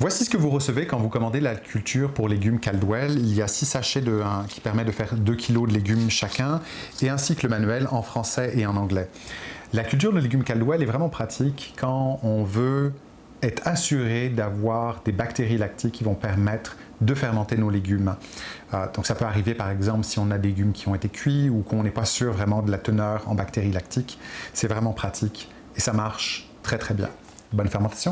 Voici ce que vous recevez quand vous commandez la culture pour légumes Caldwell. Il y a 6 sachets de, qui permettent de faire 2 kg de légumes chacun et ainsi que le manuel en français et en anglais. La culture de légumes Caldwell est vraiment pratique quand on veut être assuré d'avoir des bactéries lactiques qui vont permettre de fermenter nos légumes. Euh, donc ça peut arriver par exemple si on a des légumes qui ont été cuits ou qu'on n'est pas sûr vraiment de la teneur en bactéries lactiques. C'est vraiment pratique et ça marche très très bien. Bonne fermentation!